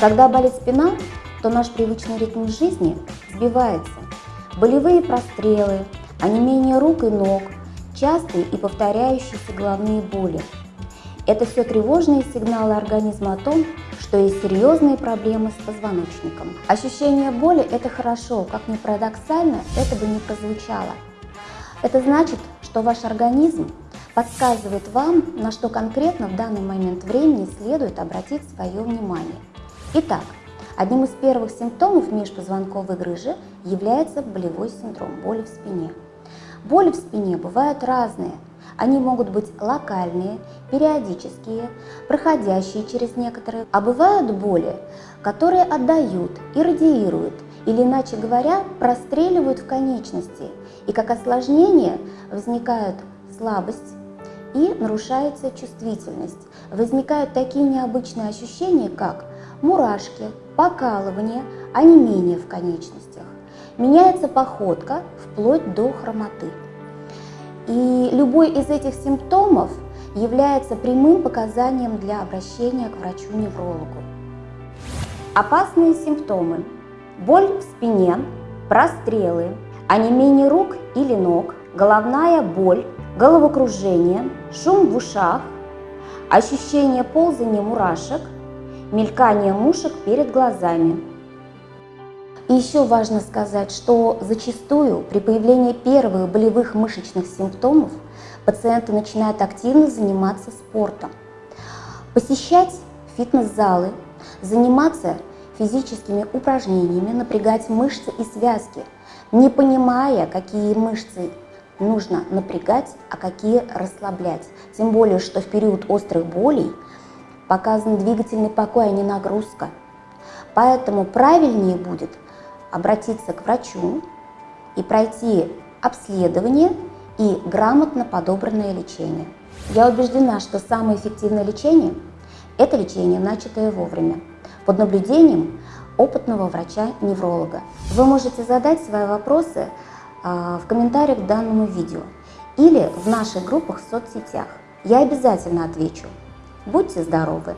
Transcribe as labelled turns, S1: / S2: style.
S1: Когда болит спина, то наш привычный ритм жизни сбивается. Болевые прострелы, онемение рук и ног, частые и повторяющиеся головные боли. Это все тревожные сигналы организма о том, что есть серьезные проблемы с позвоночником. Ощущение боли – это хорошо, как ни парадоксально, это бы не прозвучало. Это значит, что ваш организм подсказывает вам, на что конкретно в данный момент времени следует обратить свое внимание. Итак, одним из первых симптомов межпозвонковой грыжи является болевой синдром боли в спине. Боли в спине бывают разные. Они могут быть локальные, периодические, проходящие через некоторые, а бывают боли, которые отдают и радиируют, или иначе говоря, простреливают в конечности, и как осложнение возникают слабость, и нарушается чувствительность. Возникают такие необычные ощущения, как мурашки, покалывание, онемение в конечностях. Меняется походка вплоть до хромоты. И любой из этих симптомов является прямым показанием для обращения к врачу-неврологу. Опасные симптомы. Боль в спине, прострелы, онемение рук или ног, головная боль, головокружение, шум в ушах, ощущение ползания мурашек, мелькание мушек перед глазами. И еще важно сказать, что зачастую при появлении первых болевых мышечных симптомов пациенты начинают активно заниматься спортом, посещать фитнес-залы, заниматься физическими упражнениями, напрягать мышцы и связки, не понимая, какие мышцы нужно напрягать, а какие расслаблять. Тем более, что в период острых болей показан двигательный покой, а не нагрузка. Поэтому правильнее будет обратиться к врачу и пройти обследование и грамотно подобранное лечение. Я убеждена, что самое эффективное лечение – это лечение, начатое вовремя, под наблюдением опытного врача-невролога. Вы можете задать свои вопросы а, в комментариях к данному видео или в наших группах в соцсетях. Я обязательно отвечу. Будьте здоровы!